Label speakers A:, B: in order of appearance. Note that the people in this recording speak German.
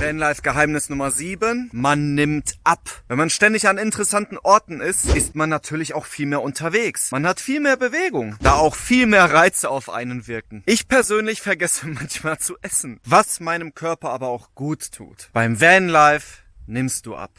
A: Vanlife Geheimnis Nummer 7. Man nimmt ab. Wenn man ständig an interessanten Orten ist, ist man natürlich auch viel mehr unterwegs. Man hat viel mehr Bewegung, da auch viel mehr Reize auf einen wirken. Ich persönlich vergesse manchmal zu essen, was meinem Körper aber auch gut tut. Beim Vanlife nimmst du ab.